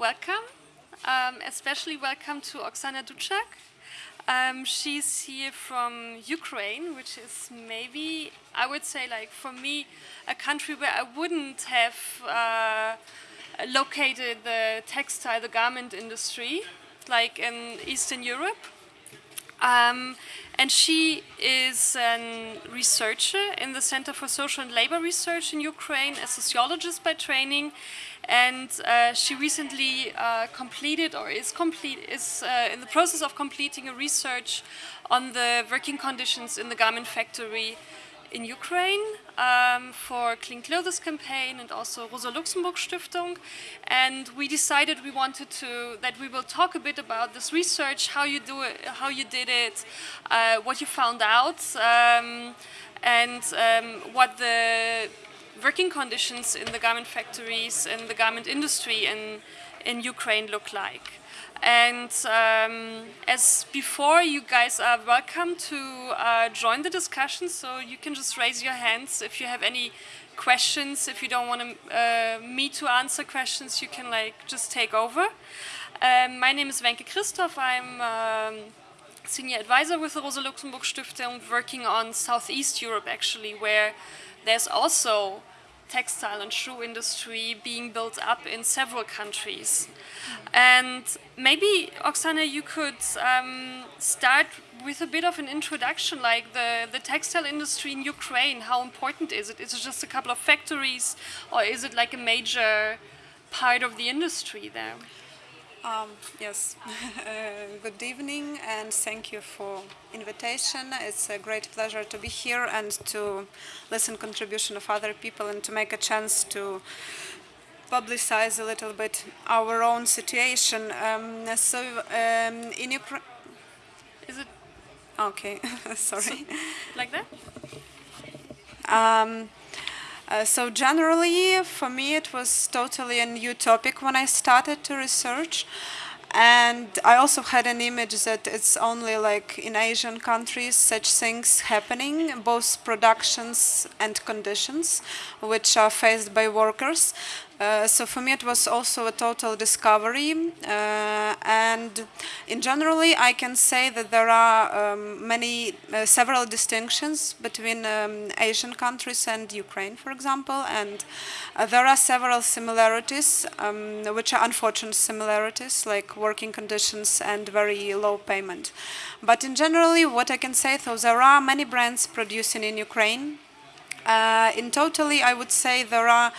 welcome. Um, especially welcome to Oksana Dutchak. Um, she's here from Ukraine, which is maybe, I would say, like for me, a country where I wouldn't have uh, located the textile, the garment industry, like in Eastern Europe. Um, and she is a researcher in the Center for Social and Labor Research in Ukraine, a sociologist by training. And uh, she recently uh, completed or is, complete, is uh, in the process of completing a research on the working conditions in the garment factory in Ukraine um, for Clean Clothes campaign and also Rosa Luxemburg Stiftung. And we decided we wanted to, that we will talk a bit about this research, how you do it, how you did it, uh, what you found out, um, and um, what the working conditions in the garment factories and the garment industry in, in Ukraine look like. And um, as before, you guys are welcome to uh, join the discussion, so you can just raise your hands if you have any questions. If you don't want uh, me to answer questions, you can like just take over. Um, my name is Wenke Christoph. I'm um, senior advisor with the Rosa Luxemburg Stiftung, working on Southeast Europe actually, where there's also textile and shoe industry being built up in several countries. And maybe, Oksana, you could um, start with a bit of an introduction, like the, the textile industry in Ukraine, how important is it? Is it just a couple of factories, or is it like a major part of the industry there? Um, yes, uh, good evening and thank you for invitation. It's a great pleasure to be here and to listen contribution of other people and to make a chance to publicize a little bit our own situation. Um, so um, in Ukraine, is it okay? Sorry, so, like that. Um, uh, so generally, for me, it was totally a new topic when I started to research. And I also had an image that it's only like in Asian countries such things happening, both productions and conditions which are faced by workers. Uh, so for me it was also a total discovery uh, and in generally I can say that there are um, many, uh, several distinctions between um, Asian countries and Ukraine for example and uh, there are several similarities um, which are unfortunate similarities like working conditions and very low payment. But in generally what I can say though there are many brands producing in Ukraine. Uh, in totally I would say there are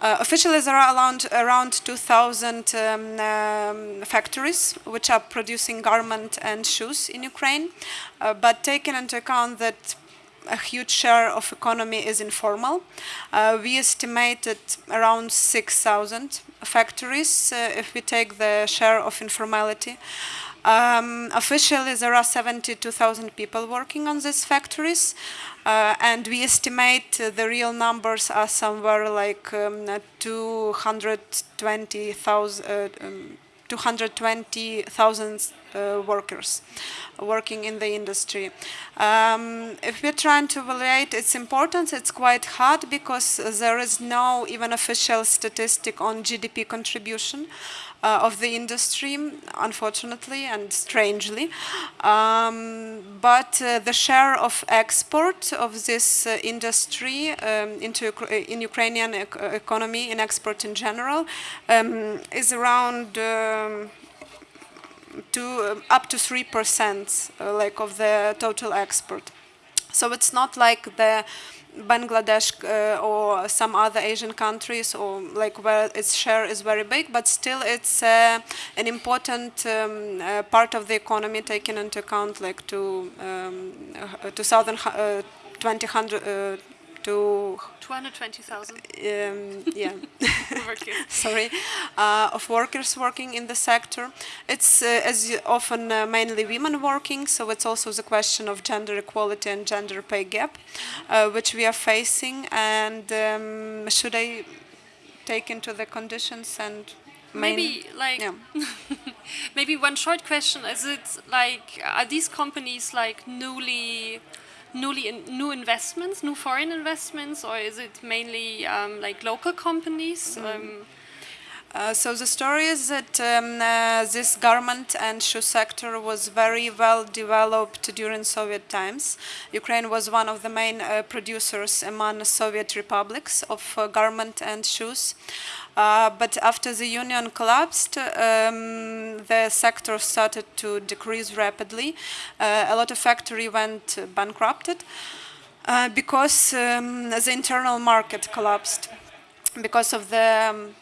uh, officially, there are around, around 2,000 um, um, factories which are producing garment and shoes in Ukraine, uh, but taking into account that a huge share of economy is informal. Uh, we estimated around 6,000 factories uh, if we take the share of informality. Um, officially, there are 72,000 people working on these factories, uh, and we estimate uh, the real numbers are somewhere like um, 220,000 uh, um, 220,000 uh, workers working in the industry. Um, if we're trying to evaluate its importance, it's quite hard because there is no even official statistic on GDP contribution uh, of the industry, unfortunately and strangely. Um, but uh, the share of export of this uh, industry um, into in Ukrainian ec economy in export in general um, is around um, to up to three percent, uh, like of the total export. So it's not like the Bangladesh uh, or some other Asian countries or like where its share is very big, but still it's uh, an important um, uh, part of the economy taken into account like to um, 2020 uh, to 220,000. Um, yeah, sorry, uh, of workers working in the sector. It's uh, as often uh, mainly women working, so it's also the question of gender equality and gender pay gap, uh, which we are facing. And um, should I take into the conditions and maybe like yeah. maybe one short question is it like are these companies like newly newly in, new investments, new foreign investments, or is it mainly um, like local companies? Mm. Um, Uh, so the story is that um, uh, this garment and shoe sector was very well developed during Soviet times. Ukraine was one of the main uh, producers among Soviet republics of uh, garment and shoes. Uh, but after the union collapsed, um, the sector started to decrease rapidly. A lot of factory went bankrupted because um, the internal market collapsed because of the um,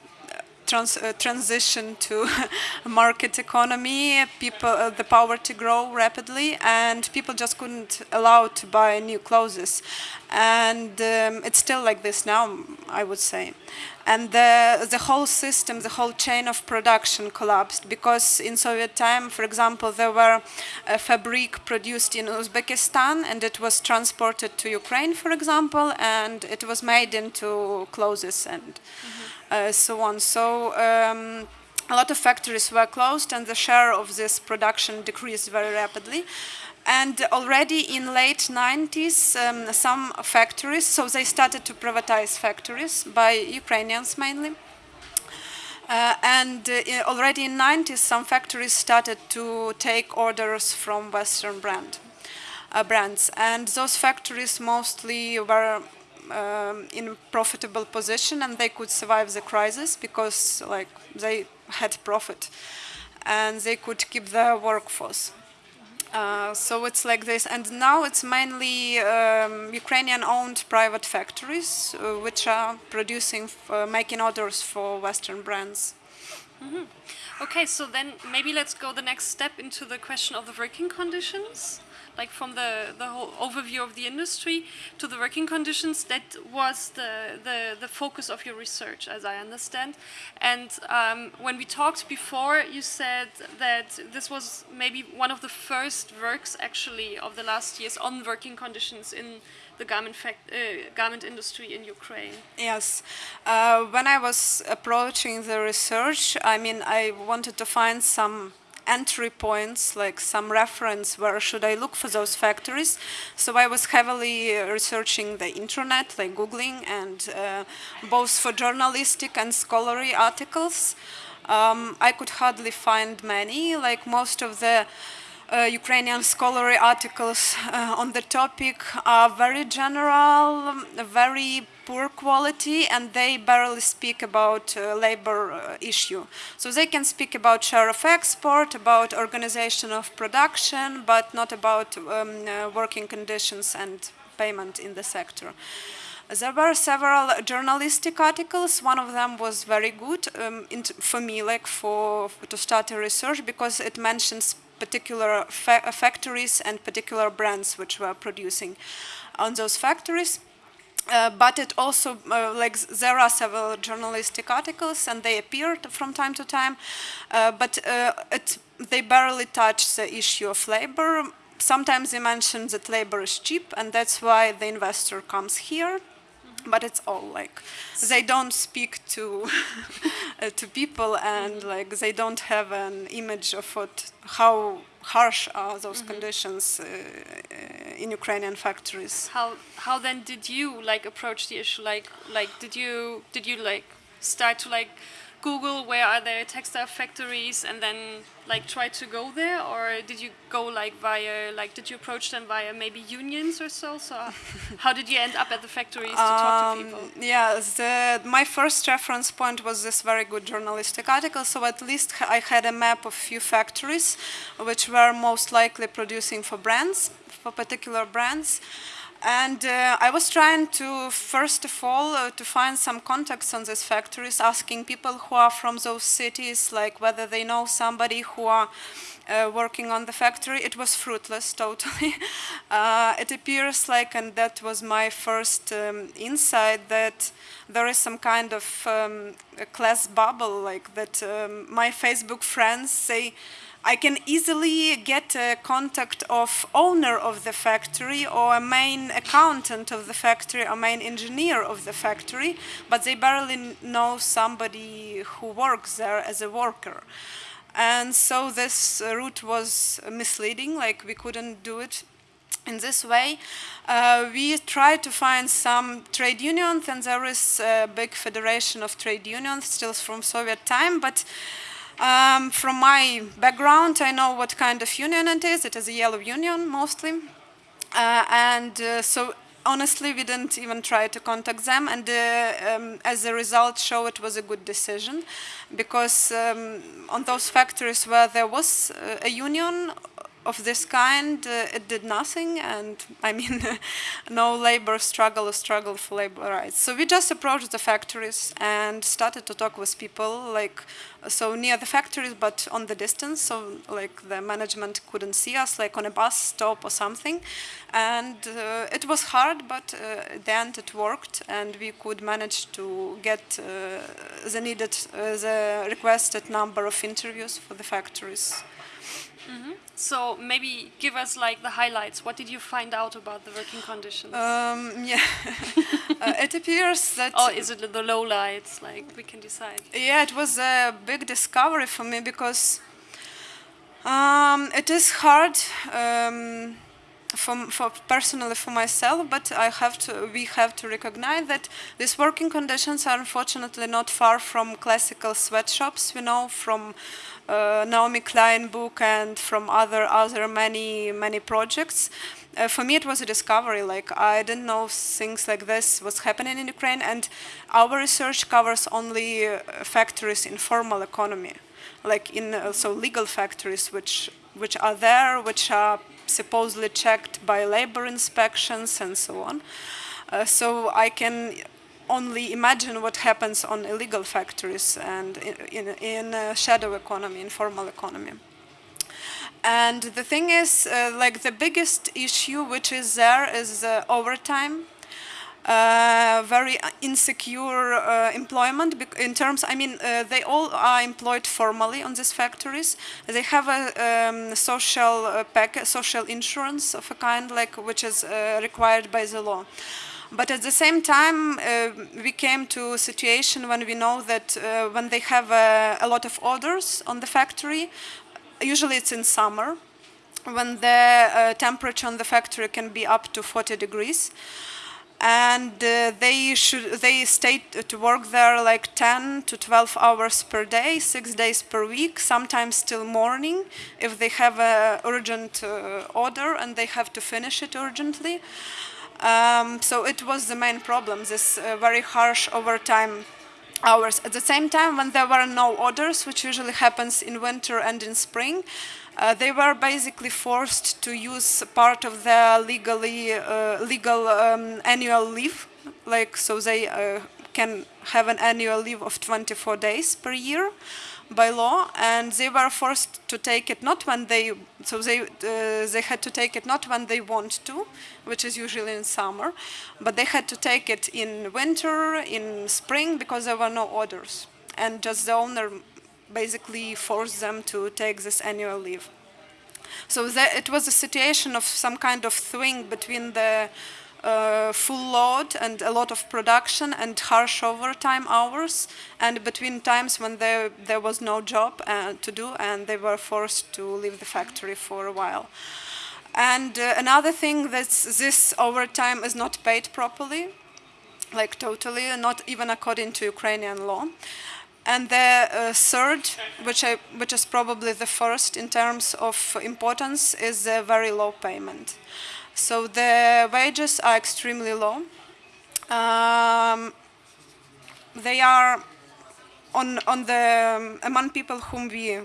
trans uh, transition to market economy, people, uh, the poverty grow rapidly, and people just couldn't allow to buy new clothes. And um, it's still like this now, I would say. And the, the whole system, the whole chain of production collapsed because in Soviet time, for example, there were a fabric produced in Uzbekistan and it was transported to Ukraine, for example, and it was made into clothes and mm so on. So um, a lot of factories were closed and the share of this production decreased very rapidly. And already in late 90s, um, some factories, so they started to privatize factories by Ukrainians mainly. Uh, and uh, already in 90s, some factories started to take orders from Western brand, uh, brands. And those factories mostly were um, in a profitable position and they could survive the crisis because like they had profit and they could keep their workforce. Uh, so it's like this, and now it's mainly um, Ukrainian-owned private factories uh, which are producing, uh, making orders for Western brands. Mm -hmm. Okay, so then maybe let's go the next step into the question of the working conditions like from the, the whole overview of the industry to the working conditions, that was the, the, the focus of your research, as I understand. And um, when we talked before, you said that this was maybe one of the first works actually of the last years on working conditions in the garment, fact, uh, garment industry in Ukraine. Yes. Uh, when I was approaching the research, I mean, I wanted to find some entry points, like some reference where should I look for those factories. So I was heavily researching the internet, like Googling, and uh, both for journalistic and scholarly articles. Um, I could hardly find many, like most of the uh, Ukrainian scholarly articles uh, on the topic are very general, very poor quality, and they barely speak about uh, labor uh, issue. So they can speak about share of export, about organization of production, but not about um, uh, working conditions and payment in the sector. There were several journalistic articles. One of them was very good um, for me, like for, for to start a research, because it mentions particular fa factories and particular brands which were producing on those factories. Uh, but it also, uh, like, there are several journalistic articles and they appeared from time to time, uh, but uh, it, they barely touch the issue of labor. Sometimes they mention that labor is cheap and that's why the investor comes here but it's all like they don't speak to uh, to people and like they don't have an image of what how harsh are those mm -hmm. conditions uh, uh, in Ukrainian factories. How how then did you like approach the issue? Like like did you did you like start to like Google where are there textile factories and then like try to go there? Or did you go like via like did you approach them via maybe unions or so? So how did you end up at the factories to talk to um, people? yeah the, my first reference point was this very good journalistic article. So at least I had a map of few factories which were most likely producing for brands for particular brands and uh, I was trying to, first of all, uh, to find some contacts on these factories, asking people who are from those cities, like whether they know somebody who are uh, working on the factory. It was fruitless, totally. Uh, it appears like, and that was my first um, insight, that there is some kind of um, class bubble, like that um, my Facebook friends say, I can easily get a contact of owner of the factory or a main accountant of the factory or main engineer of the factory, but they barely know somebody who works there as a worker. And so this route was misleading, like we couldn't do it in this way, uh, we try to find some trade unions, and there is a big federation of trade unions still from Soviet time, but um, from my background, I know what kind of union it is. It is a yellow union, mostly. Uh, and uh, so honestly, we didn't even try to contact them, and uh, um, as a result, show it was a good decision, because um, on those factories where there was uh, a union of this kind, uh, it did nothing, and I mean, no labor struggle or struggle for labor rights. So we just approached the factories and started to talk with people, like so near the factories, but on the distance, so like the management couldn't see us, like on a bus stop or something. And uh, it was hard, but uh, at the end it worked, and we could manage to get uh, the needed, uh, the requested number of interviews for the factories. Mm -hmm. So maybe give us like the highlights. What did you find out about the working conditions? Um, yeah, uh, it appears that. Or is it the low lights? Like we can decide. Yeah, it was a big discovery for me because um, it is hard. Um, for, for, personally for myself, but I have to, we have to recognize that these working conditions are unfortunately not far from classical sweatshops. We know from uh, Naomi Klein book and from other other many many projects. Uh, for me, it was a discovery. Like I didn't know things like this was happening in Ukraine, and our research covers only uh, factories in formal economy, like in uh, so legal factories, which which are there, which are supposedly checked by labor inspections and so on. Uh, so I can only imagine what happens on illegal factories and in, in, in shadow economy, informal economy. And the thing is, uh, like the biggest issue which is there is uh, overtime. Uh, very insecure uh, employment in terms, I mean, uh, they all are employed formally on these factories. They have a um, social uh, pack, social insurance of a kind, like which is required by the law. But at the same time, uh, we came to a situation when we know that uh, when they have a, a, lot of orders on the factory, usually it's in summer, when the uh, temperature on the factory can be up to 40 degrees. And uh, they should they stay to work there like 10 to 12 hours per day, six days per week, sometimes till morning if they have an urgent uh, order and they have to finish it urgently. Um, so it was the main problem, this uh, very harsh overtime hours. At the same time, when there were no orders, which usually happens in winter and in spring, uh, they were basically forced to use part of their legally uh, legal um, annual leave, like so they uh, can have an annual leave of 24 days per year by law, and they were forced to take it not when they so they uh, they had to take it not when they want to, which is usually in summer, but they had to take it in winter, in spring because there were no orders, and just the owner basically forced them to take this annual leave. So that, it was a situation of some kind of swing between the uh, full load and a lot of production and harsh overtime hours and between times when there, there was no job uh, to do and they were forced to leave the factory for a while. And uh, another thing that this overtime is not paid properly, like totally, not even according to Ukrainian law. And the uh, third, which, I, which is probably the first in terms of importance, is the very low payment. So the wages are extremely low. Um, they are on, on the, um, among people whom we uh,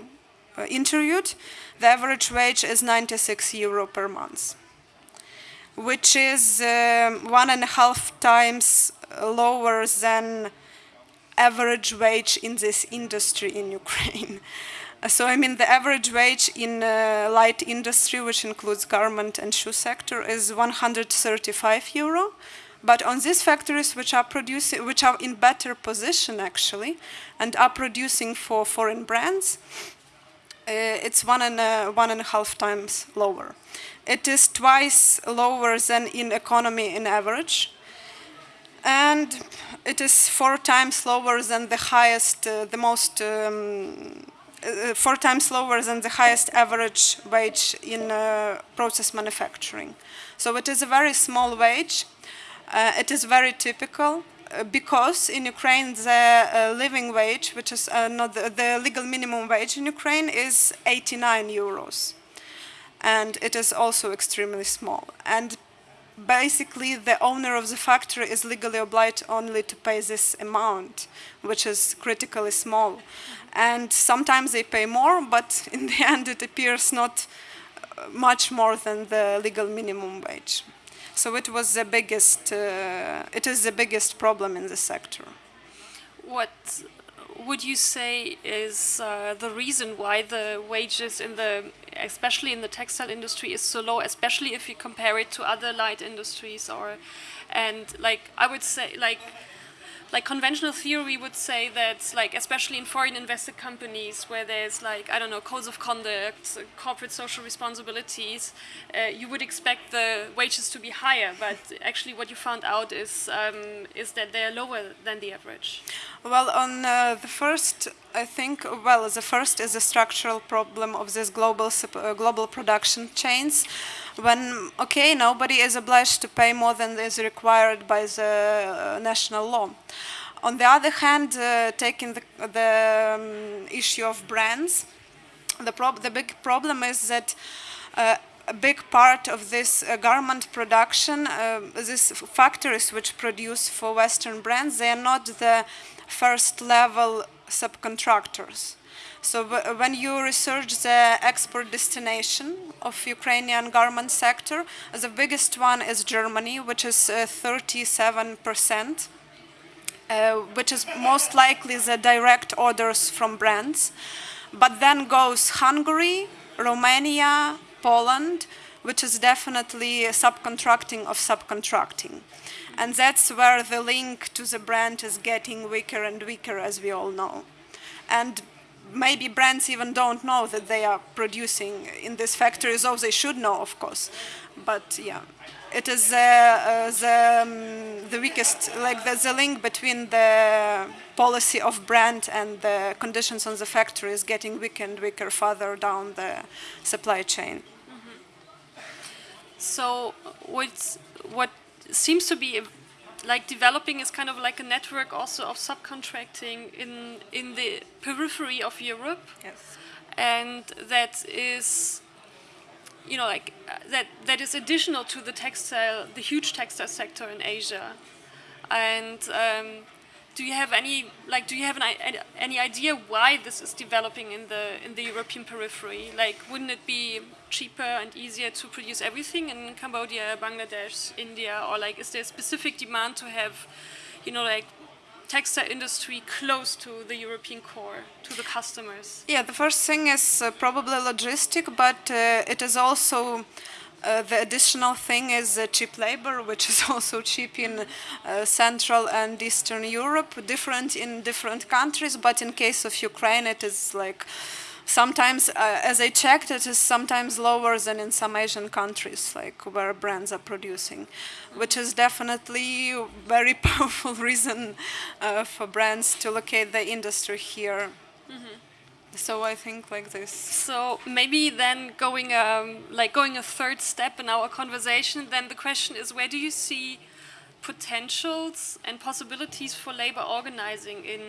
interviewed, the average wage is 96 euro per month, which is um, one and a half times lower than average wage in this industry in Ukraine. So I mean the average wage in uh, light industry, which includes garment and shoe sector, is 135 euro. But on these factories which are producing, which are in better position actually, and are producing for foreign brands, uh, it's one and a, one and a half times lower. It is twice lower than in economy in average, and it is four times lower than the highest, uh, the most um, uh, four times lower than the highest average wage in uh, process manufacturing. So it is a very small wage. Uh, it is very typical uh, because in Ukraine the uh, living wage, which is not the, the legal minimum wage in Ukraine, is 89 euros, and it is also extremely small. And basically the owner of the factory is legally obliged only to pay this amount, which is critically small. And sometimes they pay more, but in the end it appears not uh, much more than the legal minimum wage. So it was the biggest, uh, it is the biggest problem in the sector. What would you say is uh, the reason why the wages in the especially in the textile industry is so low especially if you compare it to other light industries or and like i would say like like conventional theory would say that like especially in foreign invested companies where there's like i don't know codes of conduct corporate social responsibilities uh, you would expect the wages to be higher. But actually what you found out is um, is that they're lower than the average. Well on uh, the first i think well the first is a structural problem of this global uh, global production chains when okay nobody is obliged to pay more than is required by the uh, national law on the other hand uh, taking the, the um, issue of brands the, the big problem is that uh, a big part of this uh, garment production, uh, these factories which produce for Western brands, they are not the first level subcontractors. So when you research the export destination of Ukrainian garment sector, the biggest one is Germany, which is 37%, uh, uh, which is most likely the direct orders from brands. But then goes Hungary, Romania, Poland, which is definitely subcontracting of subcontracting. And that's where the link to the brand is getting weaker and weaker, as we all know. And maybe brands even don't know that they are producing in these factories, though they should know, of course. But yeah, it is uh, uh, the, um, the weakest, like the, the link between the policy of brand and the conditions on the factory is getting weaker and weaker further down the supply chain. Mm -hmm. So what's, what seems to be like developing is kind of like a network also of subcontracting in in the periphery of Europe. Yes. And that is you know like that that is additional to the textile the huge textile sector in Asia. And um, do you have any like do you have an, any idea why this is developing in the in the European periphery? Like, wouldn't it be cheaper and easier to produce everything in Cambodia, Bangladesh, India, or like is there a specific demand to have, you know, like textile industry close to the European core, to the customers? Yeah, the first thing is uh, probably logistic, but uh, it is also uh, the additional thing is uh, cheap labor, which is also cheap in uh, Central and Eastern Europe, different in different countries, but in case of Ukraine it is like sometimes, uh, as I checked, it is sometimes lower than in some Asian countries, like where brands are producing, which is definitely a very powerful reason uh, for brands to locate the industry here. Mm -hmm. So I think like this. So maybe then going um, like going a third step in our conversation, then the question is where do you see potentials and possibilities for labor organizing in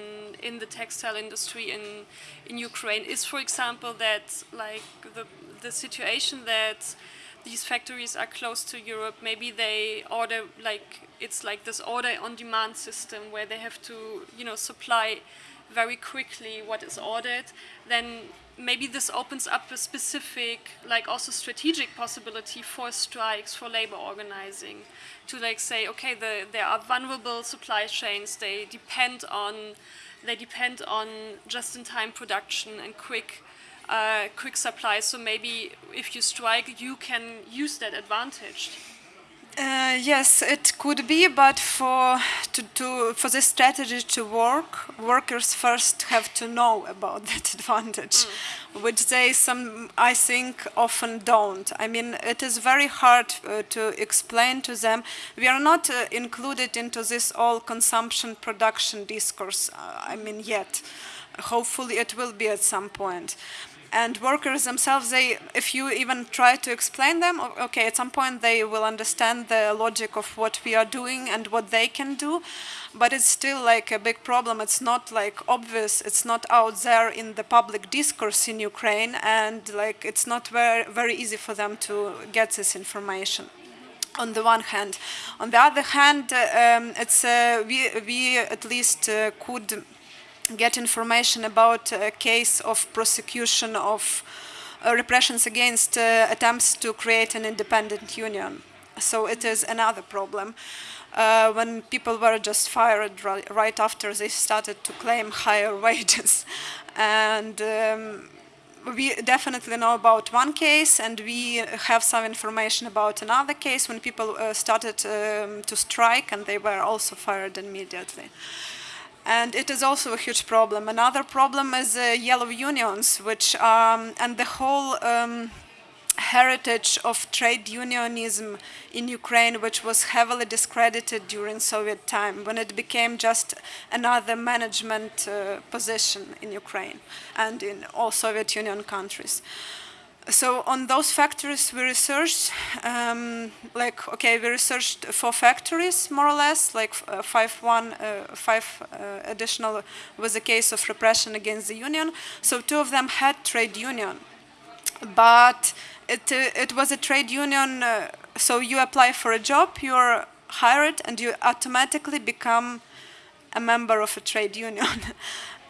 in the textile industry in in Ukraine is for example that like the the situation that these factories are close to Europe maybe they order like it's like this order on demand system where they have to you know supply very quickly what is ordered, then maybe this opens up a specific, like also strategic possibility for strikes, for labor organizing, to like say, okay, the, there are vulnerable supply chains, they depend on, they depend on just-in-time production and quick, uh, quick supply. So maybe if you strike, you can use that advantage. Uh, yes, it could be, but for to, to for this strategy to work, workers first have to know about that advantage, mm. which they some I think often don't. I mean, it is very hard uh, to explain to them. We are not uh, included into this all consumption production discourse. Uh, I mean, yet. Hopefully, it will be at some point and workers themselves they if you even try to explain them okay at some point they will understand the logic of what we are doing and what they can do but it's still like a big problem. It's not like obvious. It's not out there in the public discourse in ukraine and like it's not very very easy for them to get this information on the one hand. On the other hand um, it's uh, we we at least uh, could get information about a case of prosecution of uh, repressions against uh, attempts to create an independent union. So it is another problem. Uh, when people were just fired right, after they started to claim higher wages. And um, we definitely know about one case and we have some information about another case when people uh, started um, to strike and they were also fired immediately and it is also a huge problem. Another problem is uh, yellow unions, which um, and the whole um, heritage of trade unionism in Ukraine, which was heavily discredited during Soviet time, when it became just another management uh, position in Ukraine and in all Soviet Union countries so on those factories we researched um, like okay we researched four factories more or less like uh, five one uh, five uh, additional was a case of repression against the union. So two of them had trade union. But it, uh, it was a trade union uh, so you apply for a job you're hired and you automatically become a member of a trade union.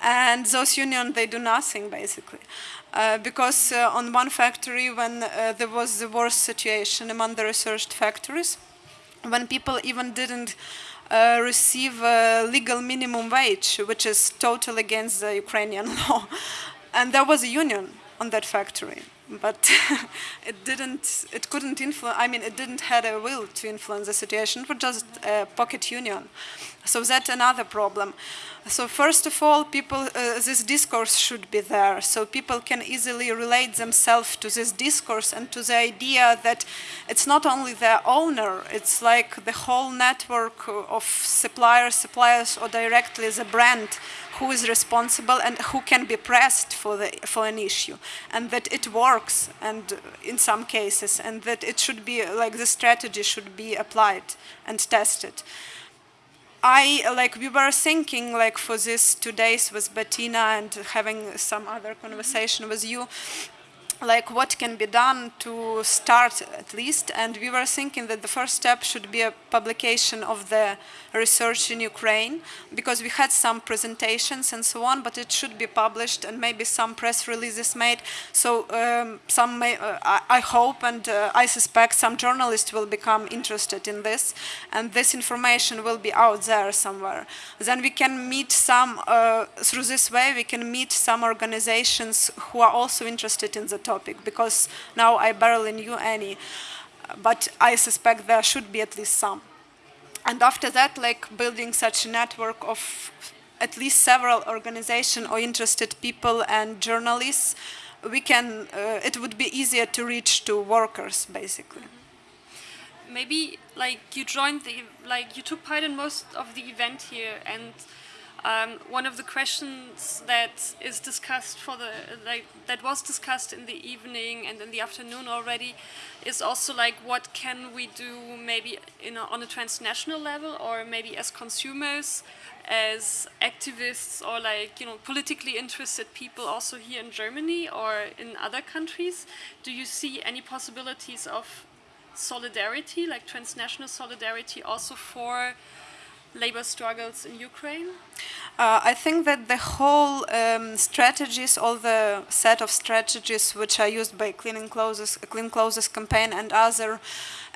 And those unions they do nothing basically uh, because uh, on one factory when uh, there was the worst situation among the researched factories when people even didn't uh, receive legal minimum wage which is totally against the Ukrainian law. And there was a union on that factory but it didn't it couldn't influence i mean it didn't have a will to influence the situation it was just a pocket union so that's another problem. So first of all people uh, this discourse should be there. So people can easily relate themselves to this discourse and to the idea that it's not only their owner it's like the whole network of suppliers suppliers or directly the brand who is responsible and who can be pressed for, the, for an issue. And that it works and in some cases and that it should be like the strategy should be applied and tested. I like we were thinking like for this two days with Bettina and having some other conversation with you like what can be done to start at least. And we were thinking that the first step should be a publication of the research in Ukraine because we had some presentations and so on but it should be published and maybe some press releases made so um, some may, uh, I, hope and uh, I suspect some journalists will become interested in this and this information will be out there somewhere then we can meet some uh, through this way we can meet some organizations who are also interested in the topic because now I barely knew any, but I suspect there should be at least some. And after that, like building such a network of at least several organizations or interested people and journalists, we can, uh, it would be easier to reach to workers, basically. Maybe like you joined the, like you took part in most of the event here and um, one of the questions that is discussed for the like that was discussed in the evening and in the afternoon already is also like what can we do maybe a, on a transnational level or maybe as consumers as activists or like you know politically interested people also here in Germany or in other countries? Do you see any possibilities of solidarity like transnational solidarity also for labor struggles in Ukraine? Uh, I think that the whole um, strategies, all the set of strategies which are used by Clean Clothes, Clean Clothes campaign and other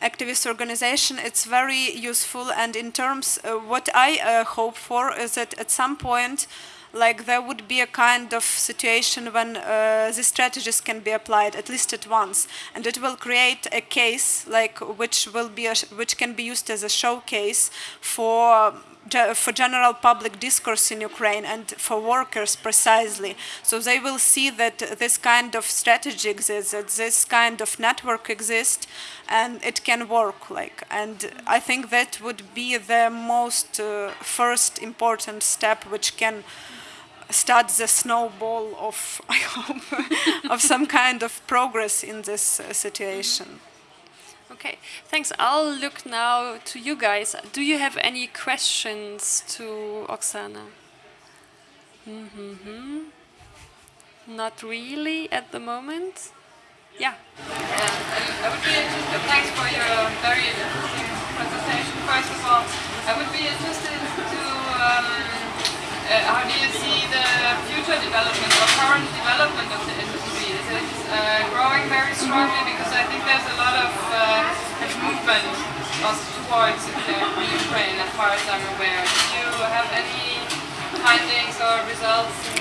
activist organization, it's very useful. And in terms, uh, what I uh, hope for is that at some point like there would be a kind of situation when uh, these strategies can be applied at least at once and it will create a case like which will be which can be used as a showcase for for general public discourse in Ukraine and for workers precisely. So they will see that this kind of strategy exists, that this kind of network exists and it can work like and I think that would be the most uh, first important step which can start the snowball of, I hope, of some kind of progress in this uh, situation. Okay, thanks. I'll look now to you guys. Do you have any questions to Oksana? Mm -hmm. Not really at the moment. Yeah. yeah. I would be interested, thanks for your very interesting presentation. First of all, I would be interested to, um, how do you see the future development or current development of the industry? Is it uh, growing very strongly? Because I think there's a lot of uh, movement towards uh, Ukraine as far as I'm aware. Do you have any findings or results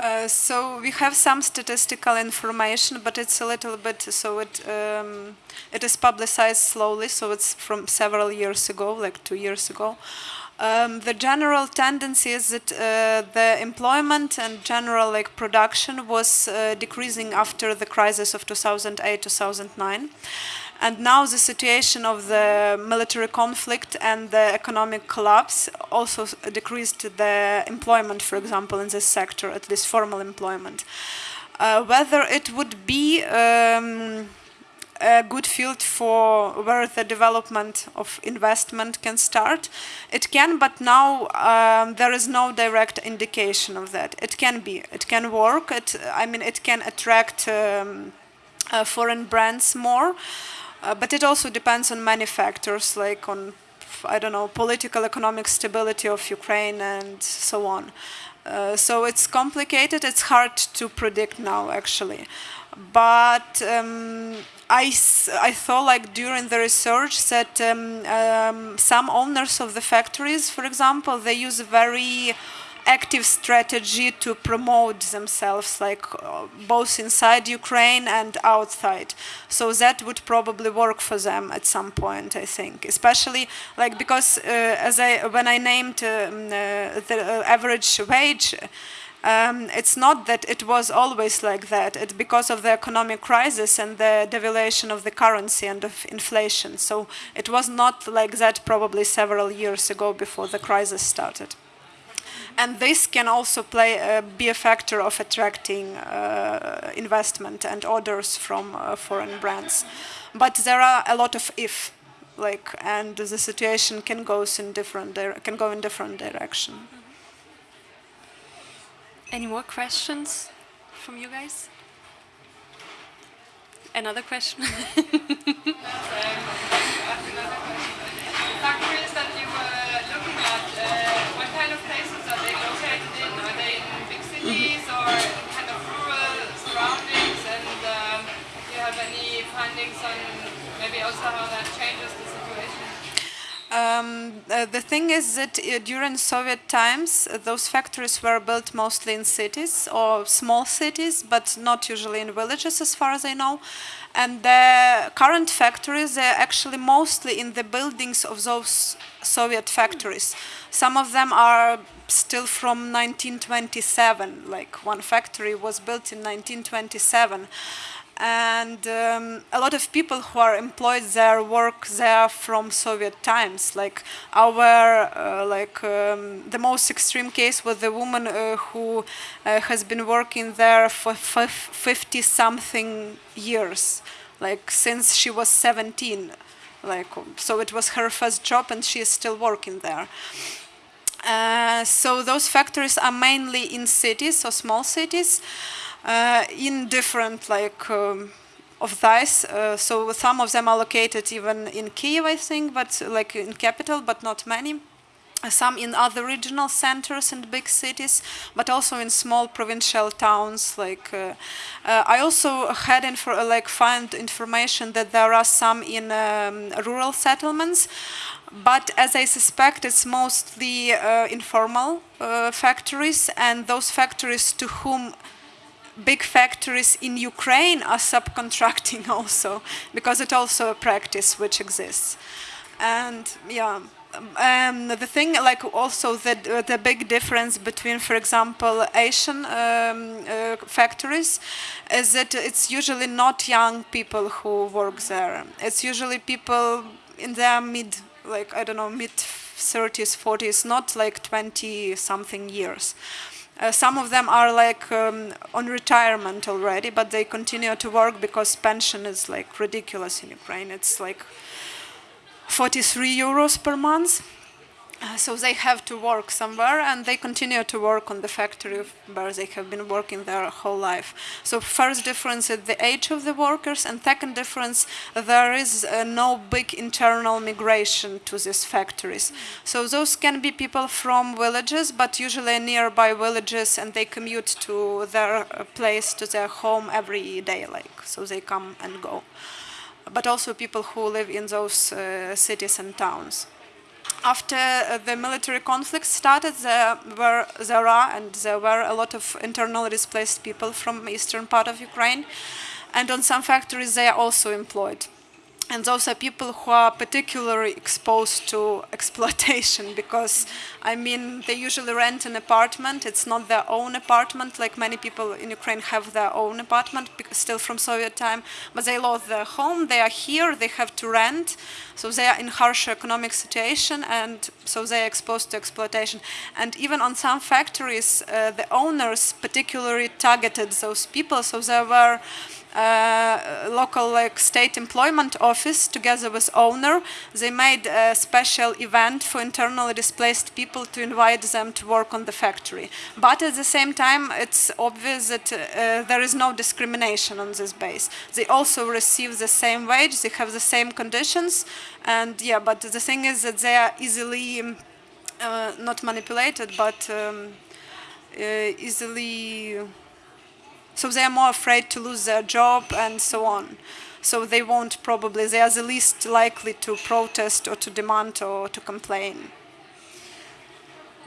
uh, so we have some statistical information, but it's a little bit so it um, it is publicized slowly. So it's from several years ago, like two years ago. Um, the general tendency is that uh, the employment and general like production was uh, decreasing after the crisis of 2008-2009 and now the situation of the military conflict and the economic collapse also decreased the employment, for example, in this sector, at least formal employment. Uh, whether it would be um, a good field for where the development of investment can start. It can, but now um, there is no direct indication of that. It can be, it can work. It, I mean, it can attract um, uh, foreign brands more. Uh, but it also depends on many factors, like on, I don't know, political, economic stability of Ukraine and so on. Uh, so it's complicated, it's hard to predict now, actually. But um, I, I thought like during the research that um, um, some owners of the factories, for example, they use a very active strategy to promote themselves, like uh, both inside Ukraine and outside. So that would probably work for them at some point, I think. Especially like because uh, as I when I named um, uh, the uh, average wage. Um, it's not that it was always like that. It's because of the economic crisis and the devaluation of the currency and of inflation. So it was not like that probably several years ago before the crisis started and this can also play uh, be a factor of attracting uh, investment and orders from uh, foreign brands. But there are a lot of if, like, and the situation can go in different can go in different direction. Any more questions from you guys? Another question? factories that you were looking at, uh, what kind of places are they located in? Are they in big cities or in kind of rural surroundings? And um, you have any findings on maybe also how that changes the? Um, uh, the thing is that uh, during Soviet times, uh, those factories were built mostly in cities or small cities, but not usually in villages as far as I know. And the current factories are actually mostly in the buildings of those Soviet factories. Some of them are still from 1927, like one factory was built in 1927 and um, a lot of people who are employed there work there from Soviet times. Like our, uh, like um, the most extreme case was the woman uh, who uh, has been working there for 50 something years, like since she was 17. Like so, it was her first job, and she is still working there. Uh, so those factories are mainly in cities or small cities uh, in different like um, of these. Uh, so some of them are located even in Kiev, I think, but like in capital, but not many some in other regional centers and big cities, but also in small provincial towns. Like uh, uh, I also had like find information that there are some in um, rural settlements, but as I suspect, it's mostly uh, informal uh, factories, and those factories to whom big factories in Ukraine are subcontracting also, because it's also a practice which exists. And yeah, um, the thing, like also the, the big difference between, for example, Asian um, uh, factories is that it's usually not young people who work there. It's usually people in their mid, like, I don't know, mid 30s, 40s, not like 20 something years. Uh, some of them are like um, on retirement already, but they continue to work because pension is like ridiculous in Ukraine. It's like 43 euros per month. Uh, so they have to work somewhere and they continue to work on the factory where they have been working their whole life. So first difference is the age of the workers and second difference there is uh, no big internal migration to these factories. So those can be people from villages but usually nearby villages and they commute to their uh, place, to their home every day like so they come and go. But also people who live in those uh, cities and towns after uh, the military conflict started, there were there are and there were a lot of internally displaced people from eastern part of Ukraine, and on some factories they are also employed and those are people who are particularly exposed to exploitation because I mean they usually rent an apartment. It's not their own apartment like many people in Ukraine have their own apartment still from Soviet time but they lost their home. They are here. They have to rent. So they are in harsh economic situation and so they are exposed to exploitation. And even on some factories uh, the owners particularly targeted those people. So there were local like state employment office together with owner. They made a special event for internally displaced people to invite them to work on the factory. But at the same time it's obvious that uh, there is no discrimination on this base. They also receive the same wage they have the same conditions and yeah but the thing is that they are easily um, uh, not manipulated but um, uh, easily so they are more afraid to lose their job and so on. So they won't probably, they are the least likely to protest or to demand or to complain.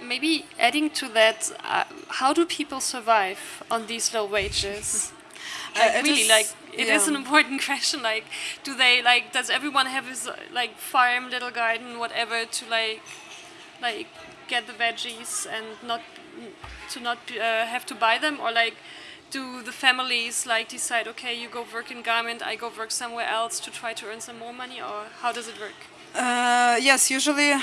Maybe adding to that, uh, how do people survive on these low wages? like Uh, really, is- like it is yeah. an important question. Like, do they like? Does everyone have his like farm, little garden, whatever, to like, like get the veggies and not to not uh, have to buy them, or like, do the families like decide, okay, you go work in garment, I go work somewhere else to try to earn some more money, or how does it work? Uh, yes, usually,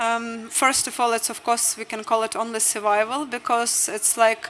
um, first of all, it's of course we can call it only survival because it's like,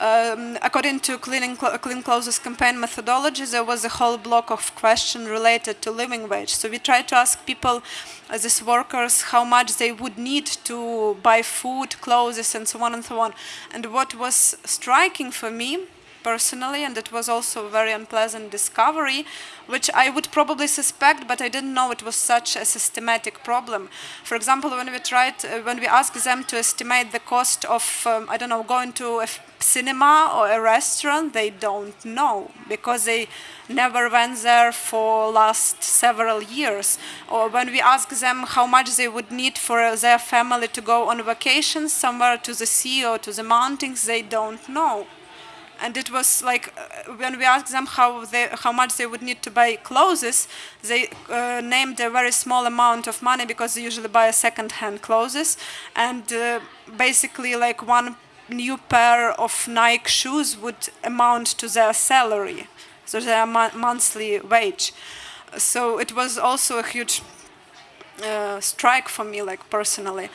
um, according to Cleaning Cl- Clean Clothes campaign methodology, there was a whole block of question related to living wage. So we tried to ask people, uh, these workers, how much they would need to buy food, clothes, and so on and so on. And what was striking for me personally, and it was also a very unpleasant discovery, which I would probably suspect, but I didn't know it was such a systematic problem. For example, when we tried, uh, when we asked them to estimate the cost of, um, I don't know, going to a cinema or a restaurant, they don't know because they never went there for last several years. Or when we ask them how much they would need for their family to go on vacation somewhere to the sea or to the mountains, they don't know and it was like uh, when we asked them how they how much they would need to buy clothes they uh, named a very small amount of money because they usually buy second hand clothes. And uh, basically like one new pair of Nike shoes would amount to their salary so their mo- monthly wage. So it was also a huge uh, strike for me like personally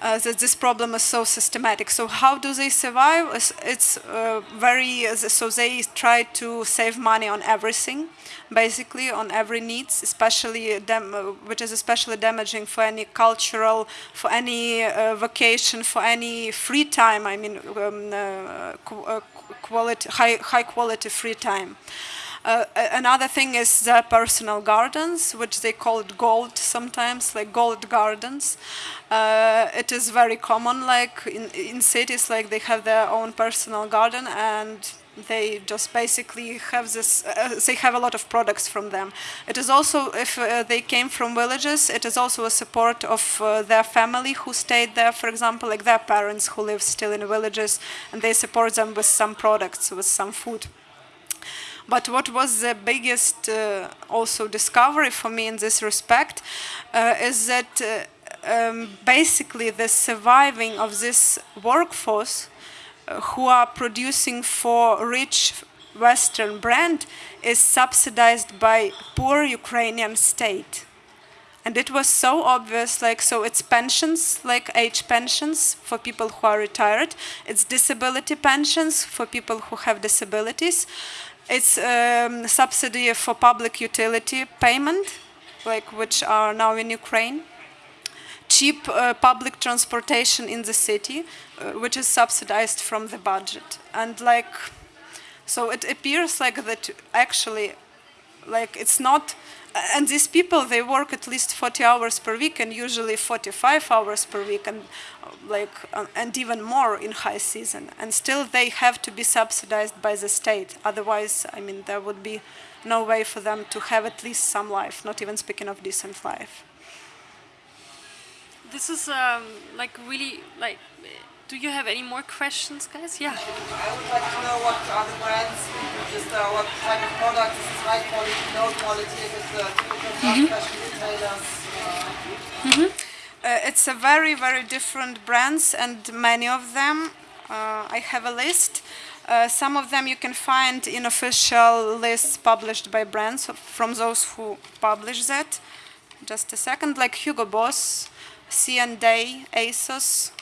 uh, that this problem is so systematic. So how do they survive? It's, it's uh, very so they try to save money on everything, basically on every needs, especially dam- uh, which is especially damaging for any cultural, for any uh, vacation, for any free time. I mean, um, uh, uh, quality, high high quality free time. Uh, another thing is their personal gardens, which they call it gold sometimes, like gold gardens. Uh, it is very common, like in, in cities, like they have their own personal garden and they just basically have this, uh, they have a lot of products from them. It is also, if uh, they came from villages, it is also a support of uh, their family who stayed there, for example, like their parents who live still in villages, and they support them with some products, with some food. But what was the biggest uh, also discovery for me in this respect uh, is that uh, um, basically the surviving of this workforce who are producing for rich Western brand is subsidized by poor Ukrainian state. and it was so obvious like so it's pensions like age pensions for people who are retired it's disability pensions for people who have disabilities it's um, subsidy for public utility payment like which are now in ukraine. Cheap uh, public transportation in the city uh, which is subsidized from the budget. And like so it appears like that actually like it's not and these people they work at least 40 hours per week and usually 45 hours per week and like uh, and even more in high season. And still they have to be subsidized by the state. Otherwise i mean there would be no way for them to have at least some life not even speaking of decent life. This is um, like really like do you have any more questions guys yeah I would like to know what are the brands, just uh, what type of product, is it high quality, low quality, is it uh, typical fast fashion retailers? Uh, Uh, it's a very, very different brands, and many of them. Uh, I have a list. Uh, some of them you can find in official lists published by brands from those who publish that. Just a second, like Hugo Boss, C&A, ASOS.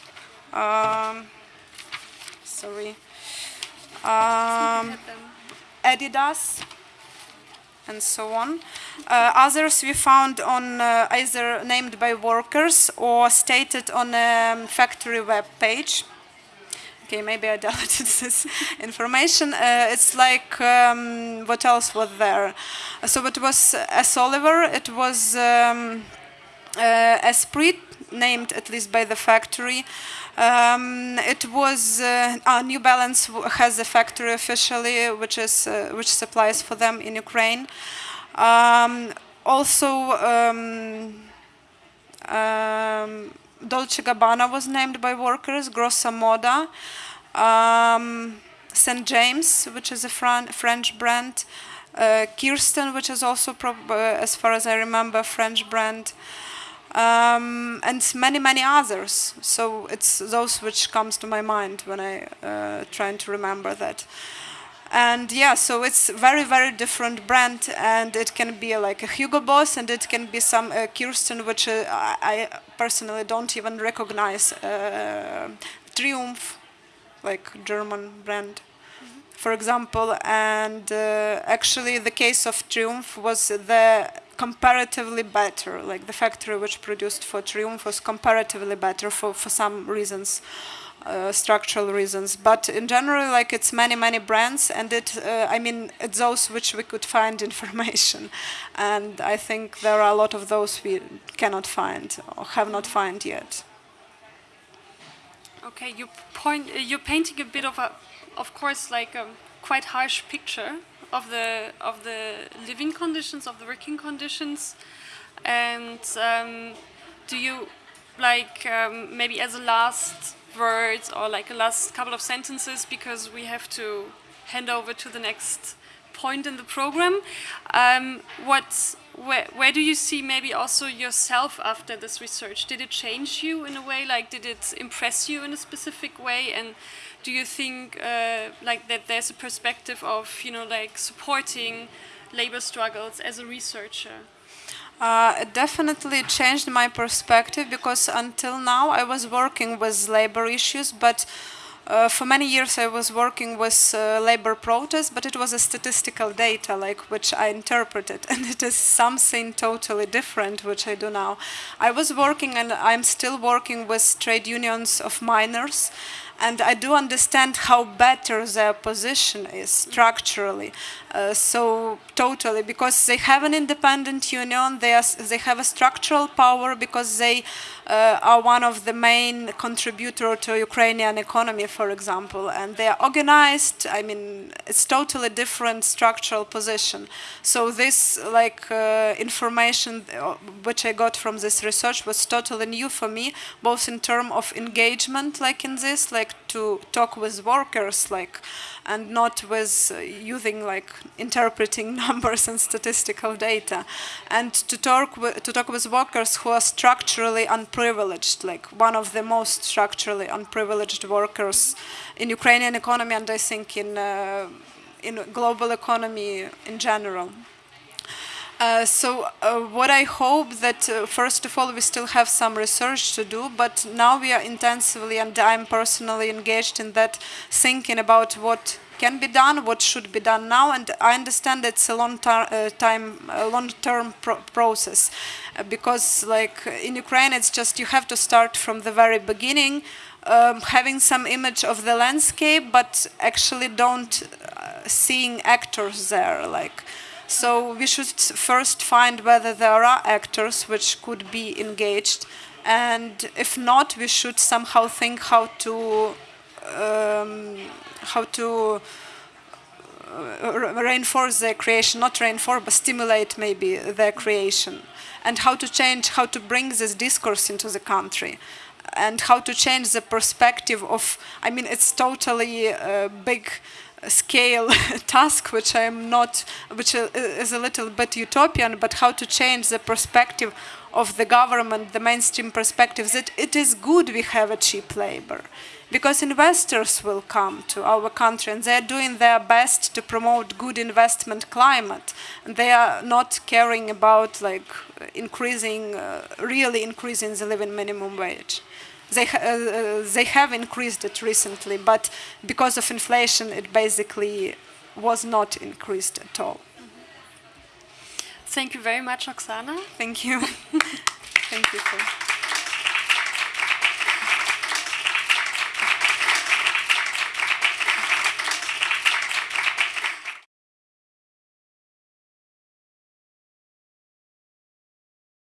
Um, sorry. Um, Adidas, and so on. Uh, others we found on uh, either named by workers or stated on a um, factory web page. Okay, maybe I deleted this information. Uh, it's like um, what else was there? So it was S. Oliver. It was um, uh, Esprit, named at least by the factory. Um, it was uh, New Balance has a factory officially, which is uh, which supplies for them in Ukraine. Um, also, um, um, Dolce Gabbana was named by workers. Grossa Moda, um, St. James, which is a Fran- French brand. Uh, Kirsten, which is also, uh, as far as I remember, French brand um, and many many others. So it's those which comes to my mind when i uh, trying to remember that. And yeah so it's very very different brand and it can be like a hugo boss and it can be some uh, kirsten which uh, I, personally don't even recognize uh, triumph like german brand for example, and uh, actually the case of Triumph was the comparatively better, like the factory which produced for Triumph was comparatively better for, for some reasons, uh, structural reasons. But in general, like it's many, many brands, and it, uh, I mean, it's those which we could find information. And I think there are a lot of those we cannot find or have not found yet. Okay, you point. Uh, you're painting a bit of a, of course, like a quite harsh picture of the of the living conditions, of the working conditions, and um, do you like um, maybe as a last word or like a last couple of sentences because we have to hand over to the next point in the program. Um, what, where, where do you see maybe also yourself after this research? Did it change you in a way? Like, did it impress you in a specific way? And do you think uh, like that there's a perspective of you know like supporting labor struggles as a researcher? Uh, it definitely changed my perspective because until now I was working with labor issues, but uh, for many years I was working with uh, labor protests, but it was a statistical data like which I interpreted, and it is something totally different which I do now. I was working and I'm still working with trade unions of miners, and I do understand how better their position is structurally. Uh, so totally, because they have an independent union, they are, they have a structural power because they uh, are one of the main contributor to Ukrainian economy, for example, and they are organized. I mean, it's totally different structural position. So this like uh, information uh, which I got from this research was totally new for me, both in terms of engagement, like in this, like to talk with workers, like, and not with uh, using like interpreting numbers and statistical data, and to talk with, to talk with workers who are structurally unprivileged, like one of the most structurally unprivileged workers in Ukrainian economy, and I think in uh, in global economy in general. Uh, so uh, what I hope that uh, first of all we still have some research to do, but now we are intensively and I'm personally engaged in that, thinking about what can be done, what should be done now, and I understand it's a long uh, time, a long-term pro- process, uh, because like in Ukraine, it's just you have to start from the very beginning, um, having some image of the landscape, but actually don't seeing actors there, like. So we should first find whether there are actors which could be engaged, and if not, we should somehow think how to um, how to uh, reinforce their creation, not reinforce, but stimulate maybe their creation, and how to change, how to bring this discourse into the country, and how to change the perspective of. I mean, it's totally a big scale task, which I am not, which is a little bit utopian, but how to change the perspective of the government, the mainstream perspective that it is good we have a cheap labor. Because investors will come to our country and they're doing their best to promote good investment climate. And they are not caring about like increasing uh, really increasing the living minimum wage they, ha- uh, they have increased it recently but because of inflation it basically was not increased at all. Thank you very much, Oksana. thank you thank you